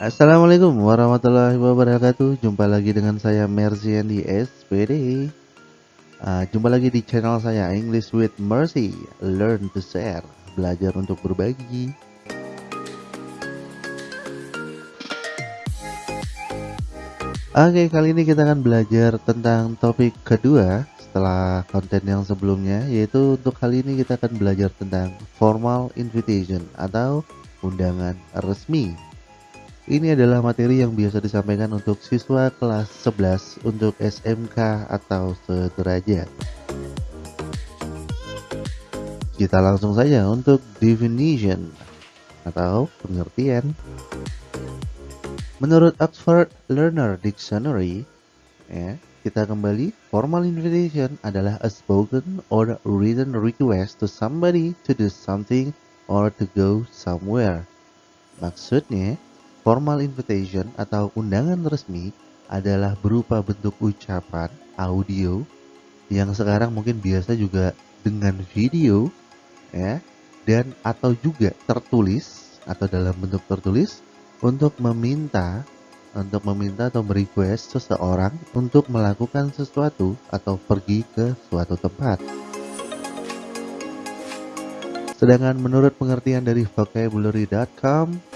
Assalamualaikum warahmatullahi wabarakatuh. Jumpa lagi dengan saya Mercy di SPD uh, Jumpa lagi di channel saya English with Mercy. Learn to share Belajar untuk berbagi. Oke kali ini kita akan belajar tentang topik kedua Setelah konten yang sebelumnya Yaitu untuk kali ini kita akan belajar tentang Formal invitation Atau undangan resmi ini adalah materi yang biasa disampaikan untuk siswa kelas 11 untuk SMK atau sederajat. Kita langsung saja untuk definition atau pengertian. Menurut Oxford Learner Dictionary, ya, kita kembali, formal invitation adalah a spoken or written request to somebody to do something or to go somewhere. Maksudnya, Formal invitation atau undangan resmi adalah berupa bentuk ucapan audio yang sekarang mungkin biasa juga dengan video ya dan atau juga tertulis atau dalam bentuk tertulis untuk meminta untuk meminta atau merequest seseorang untuk melakukan sesuatu atau pergi ke suatu tempat. Sedangkan menurut pengertian dari vocabulary.com,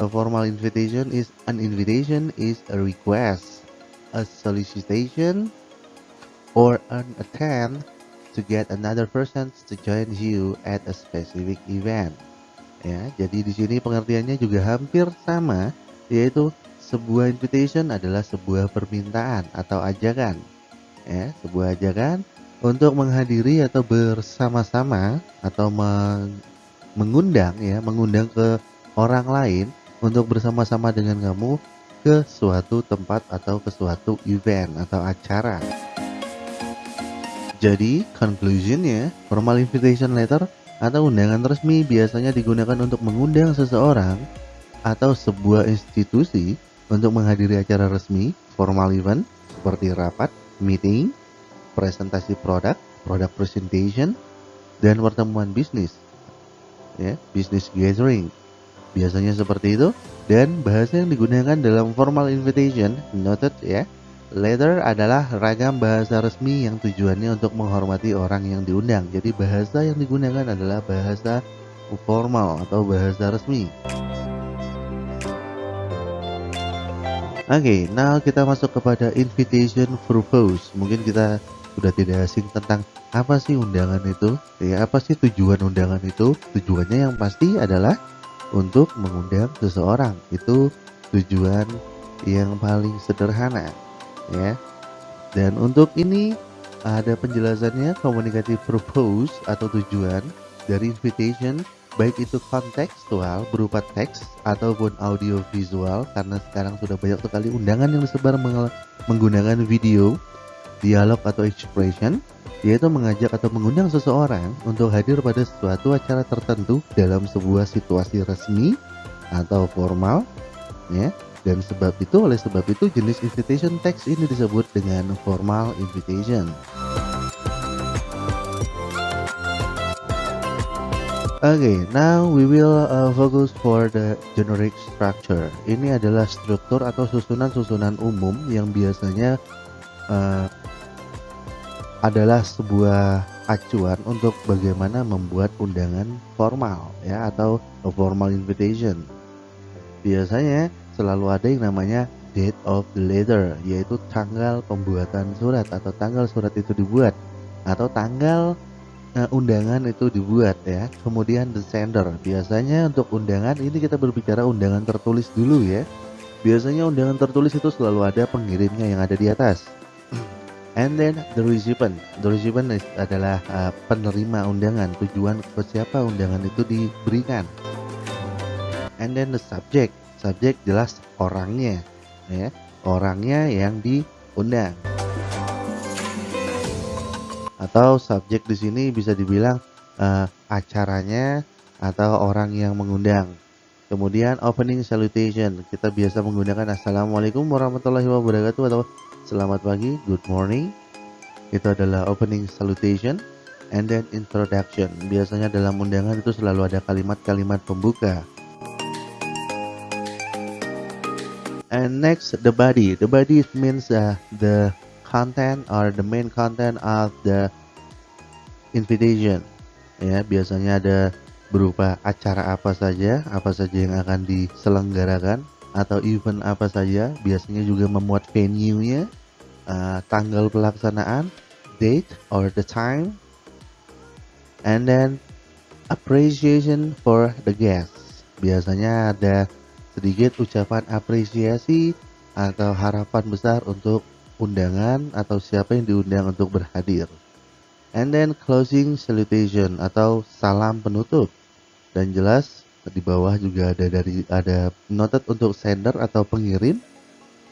A formal invitation is an invitation is a request, a solicitation, or an attempt to get another person to join you at a specific event. Ya, jadi di sini pengertiannya juga hampir sama, yaitu sebuah invitation adalah sebuah permintaan atau ajakan. Ya, sebuah ajakan untuk menghadiri atau bersama-sama atau mengundang ya, mengundang ke orang lain untuk bersama-sama dengan kamu ke suatu tempat atau ke suatu event atau acara. Jadi, conclusionnya, formal invitation letter atau undangan resmi biasanya digunakan untuk mengundang seseorang atau sebuah institusi untuk menghadiri acara resmi, formal event, seperti rapat, meeting, presentasi produk, produk presentation, dan pertemuan bisnis. Ya, business gathering Biasanya seperti itu dan bahasa yang digunakan dalam formal invitation noted ya. Letter adalah ragam bahasa resmi yang tujuannya untuk menghormati orang yang diundang. Jadi bahasa yang digunakan adalah bahasa formal atau bahasa resmi. Oke, okay, now kita masuk kepada invitation purpose. Mungkin kita sudah tidak asing tentang apa sih undangan itu, ya apa sih tujuan undangan itu? Tujuannya yang pasti adalah untuk mengundang seseorang. Itu tujuan yang paling sederhana ya. Dan untuk ini ada penjelasannya communicative purpose atau tujuan dari invitation baik itu kontekstual berupa teks ataupun audio visual karena sekarang sudah banyak sekali undangan yang disebar menggunakan video dialog atau expression yaitu mengajak atau mengundang seseorang untuk hadir pada suatu acara tertentu dalam sebuah situasi resmi atau formal ya dan sebab itu oleh sebab itu jenis invitation text ini disebut dengan formal invitation Okay, now we will uh, focus for the generic structure. Ini adalah struktur atau susunan-susunan umum yang biasanya uh, adalah sebuah acuan untuk bagaimana membuat undangan formal ya atau formal invitation. Biasanya selalu ada yang namanya date of the letter yaitu tanggal pembuatan surat atau tanggal surat itu dibuat atau tanggal uh, undangan itu dibuat ya. Kemudian the sender. Biasanya untuk undangan ini kita berbicara undangan tertulis dulu ya. Biasanya undangan tertulis itu selalu ada pengirimnya yang ada di atas and then the recipient. The recipient adalah uh, penerima undangan. Tujuan ke siapa undangan itu diberikan. And then the subject. Subject jelas orangnya ya. Orangnya yang diundang. Atau subjek di sini bisa dibilang uh, acaranya atau orang yang mengundang kemudian opening salutation kita biasa menggunakan assalamualaikum warahmatullahi wabarakatuh atau Selamat pagi, good morning. Itu adalah opening salutation and then introduction. Biasanya dalam undangan itu selalu ada kalimat-kalimat pembuka. and next the body the body means uh, the content or the main content of the invitation ya biasanya ada berupa acara apa saja apa saja yang akan diselenggarakan atau event apa saja biasanya juga memuat venue-nya uh, tanggal pelaksanaan date or the time and then appreciation for the guests. Biasanya ada sedikit ucapan apresiasi atau harapan besar untuk undangan atau siapa yang diundang untuk berhadir. And then closing salutation atau salam penutup dan jelas di bawah juga ada dari ada noted untuk sender atau pengirim.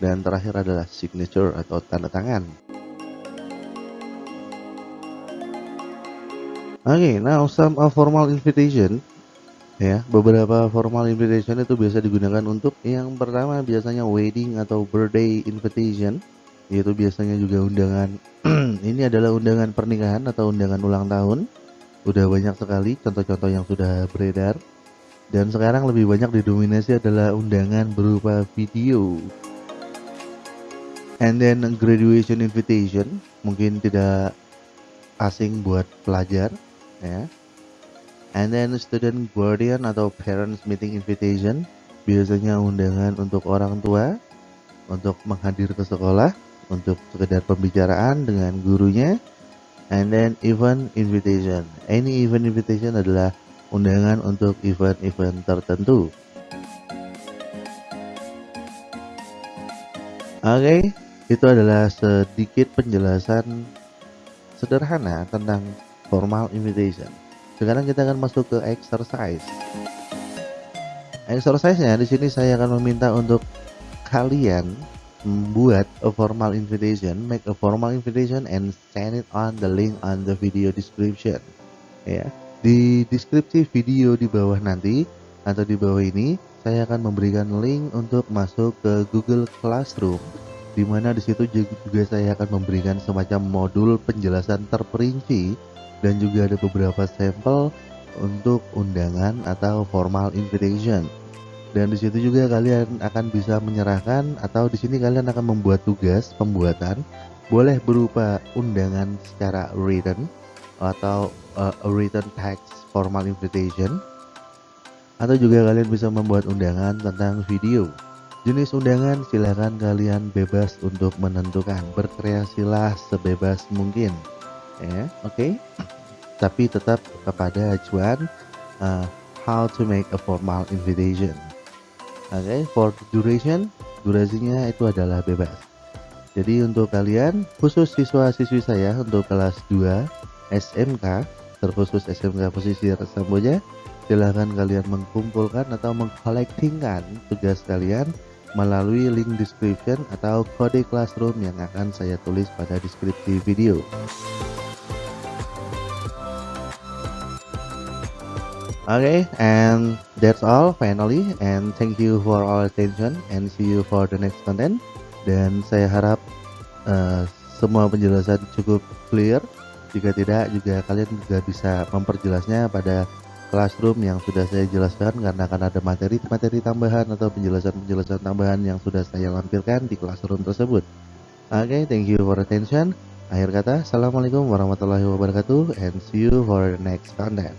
Dan terakhir adalah signature atau tanda tangan. Oke, okay, now some formal invitation. Ya beberapa formal invitation itu biasa digunakan untuk yang pertama biasanya wedding atau birthday invitation. Yaitu biasanya juga undangan. Ini adalah undangan pernikahan atau undangan ulang tahun udah banyak sekali contoh-contoh yang sudah beredar. Dan sekarang lebih banyak didominasi adalah undangan berupa video. And then graduation invitation mungkin tidak asing buat pelajar ya. And then student guardian atau parents meeting invitation biasanya undangan untuk orang tua untuk menghadir ke sekolah untuk sekedar pembicaraan dengan gurunya and then event invitation any event invitation adalah undangan untuk event-event tertentu oke okay, itu adalah sedikit penjelasan sederhana tentang formal invitation. Sekarang kita akan masuk ke exercise. Exercise-nya di sini saya akan meminta untuk kalian membuat a formal invitation, make a formal invitation and send it on the link on the video description. Ya, di deskripsi video di bawah nanti atau di bawah ini saya akan memberikan link untuk masuk ke Google Classroom di mana di situ juga saya akan memberikan semacam modul penjelasan terperinci dan juga ada beberapa sampel untuk undangan atau formal invitation. Dan di situ juga kalian akan bisa menyerahkan atau di sini kalian akan membuat tugas pembuatan boleh berupa undangan secara written atau uh, written text formal invitation atau juga kalian bisa membuat undangan tentang video Jenis undangan silahkan kalian bebas untuk menentukan. Berkreasilah sebebas mungkin. Ya, oke. Okay? Tapi tetap kepada acuan uh, how to make a formal invitation. Oke, okay? for duration, durasinya itu adalah bebas. Jadi untuk kalian, khusus siswa-siswi saya untuk kelas 2 SMK, terkhusus SMK posisi Samboja, silahkan kalian mengumpulkan atau mengkolektingkan tugas kalian melalui link description atau kode classroom yang akan saya tulis pada deskripsi video. Okay, and that's all finally and thank you for all attention and see you for the next content dan saya harap uh, semua penjelasan cukup clear jika tidak juga kalian juga bisa memperjelasnya pada classroom yang sudah saya jelaskan karena akan ada materi-materi tambahan atau penjelasan-penjelasan tambahan yang sudah saya lampirkan di classroom tersebut. Okay, thank you for attention. Akhir kata, Assalamualaikum warahmatullahi wabarakatuh and see you for the next content.